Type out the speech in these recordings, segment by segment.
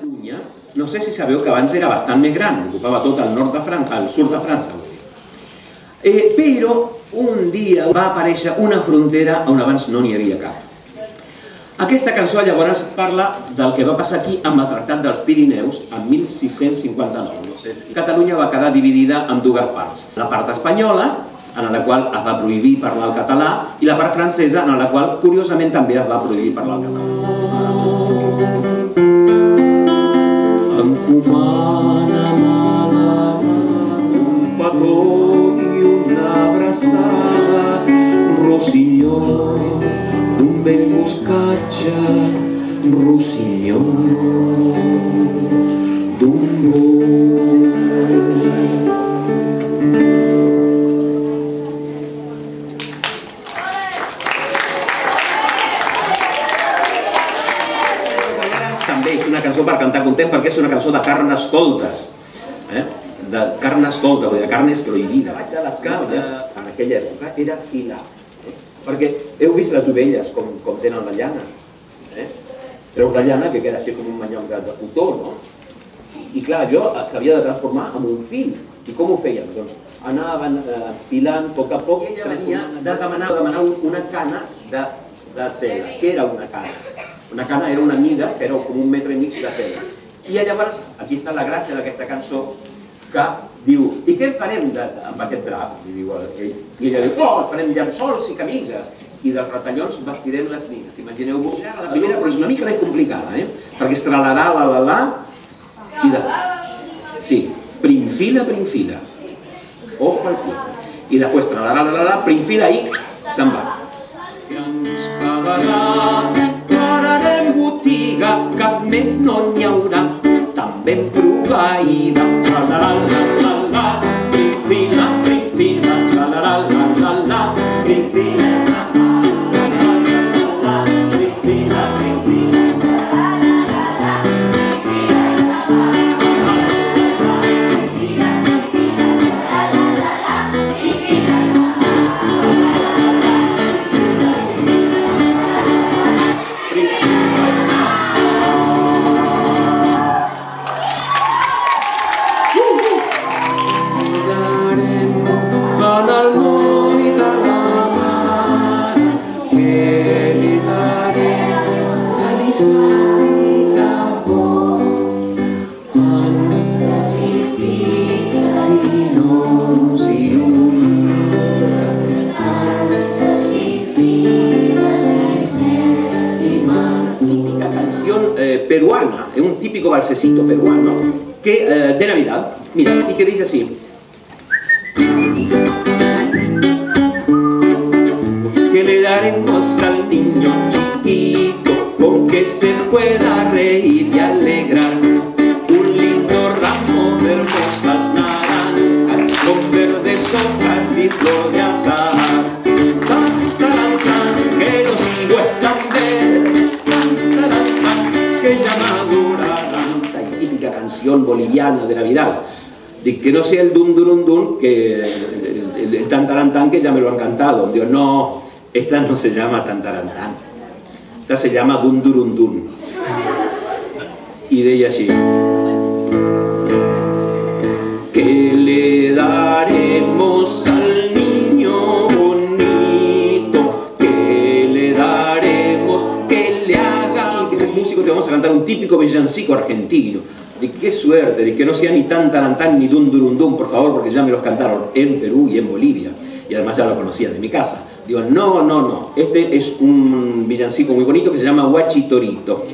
Catalunya, no sé si sabeu que abans era bastant més gran, ocupava tot el nord de França, el sud de França, vull dir. Eh, però un dia va aparèixer una frontera on abans no n'hi havia cap. Aquesta cançó llavors parla del que va passar aquí amb el Tractat dels Pirineus en 1659. No sé si Catalunya va quedar dividida en dues parts. La part espanyola, en la qual es va prohibir parlar el català, i la part francesa, en la qual, curiosament, també es va prohibir parlar el català. Ancumana, mala, un patón y una abrazada, un rosiñón, un bemboscacha, rosiñón, dumbo. Una cançó per cantar content perquè és una cançó de Carnestoltes. Eh? De Carnestoltes, vull dir, de carnes prohibida. Vaig de les cabres en aquella època era filar. Eh? Perquè heu vist les ovelles com, com tenen la llana. Eh? Treus la llana que queda així com un manyoc de, de cotó, no? I clar, jo s'havia de transformar en un fil. I com ho feien? Doncs anaven eh, filant a poc a poc. Ella venia de demanar, demanar una cana de, de tela. Què era una cana? Una cana era una mida, que era com un metre i mig de tela. I llavors, aquí està la gràcia d'aquesta cançó, que diu, i què farem de, amb aquest drap? I, diu, ell, I ella diu, oh, farem llençols i camises. I dels retallons vestirem les nines. Imagineu-vos, la primera, però és una mica més complicada, eh? Perquè es tralarà la la la, i de... Sí, primfila, primfila. Ojo al pie. I després tralarà la la la, primfila i se'n va. Que ens quedarà, botiga, cap més no n'hi haurà, tan ben proveïda. La la la canción eh, peruana, es un típico balsecito peruano que, eh, de Navidad, mira, y que dice así. Que le daremos al niño chiquito con que se pueda reír y alegrar boliviana de Navidad. Que no sea el dun dun dun que el, el, el tan taran, tan que ya me lo han cantado. Digo, no, esta no se llama tan taran, tan. Esta se llama dun durun dun. Y de ella así. Que le daremos al niño bonito, que le daremos, que le haga. Y que los músicos te vamos a cantar un típico villancico argentino. De qué suerte, de que no sea ni tan tarantán ni dun durun dun, por favor, porque ya me los cantaron en Perú y en Bolivia. Y además ya lo conocían de mi casa. Digo, no, no, no. Este es un villancico muy bonito que se llama Huachitorito.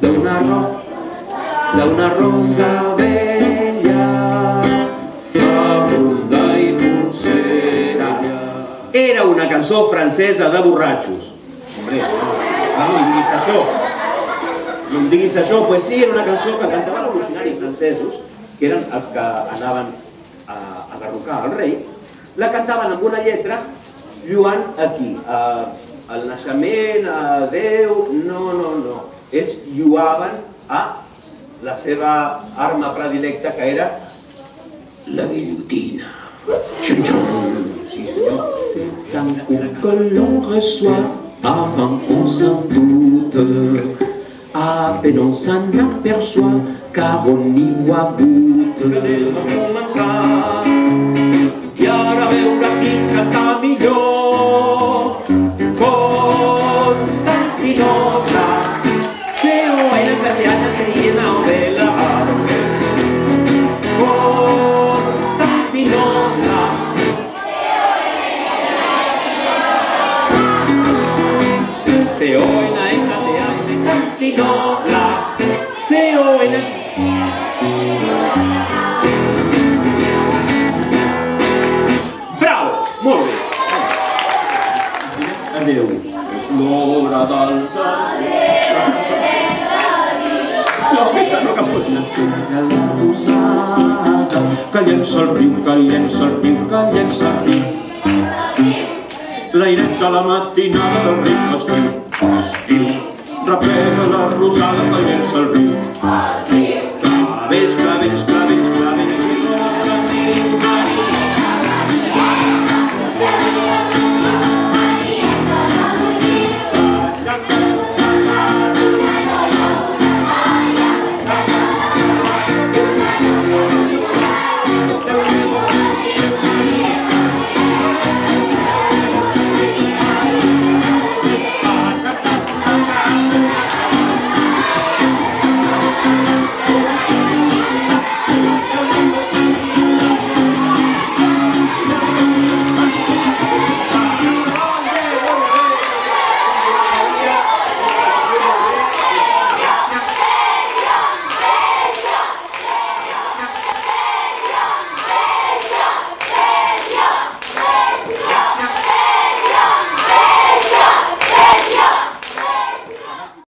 Salsa de una rosa, bella, fabunda i pulsera. Era una cançó francesa de borratxos. Hombre, no, no em diguis això. No em diguis això, pues sí, era una cançó que cantaven revolucionaris francesos, que eren els que anaven a, a garrocar el rei, la cantaven amb una lletra lluant aquí, a el naixement, a Déu, no, no, no. Ells lluaven a la seva arma predilecta que era La guillotina. C'est un coup que l'on reçoit avant qu'on s'en doute. À peine on s'en aperçoit car on y voit goutte. Anem a començar i ara a veure quin canta millor. Santiago, Constantinople, C-O-N, Bravo! Molt bé! Adéu. És l'obra dels No, aquesta no cap cosa. La rosada, que llença el riu, que llença el riu, que llença el riu. L'airet de la matinada del riu estiu, estiu nostra la rosada veient-se el riu. El riu. Clavells, clavells.